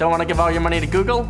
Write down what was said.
Don't want to give all your money to Google?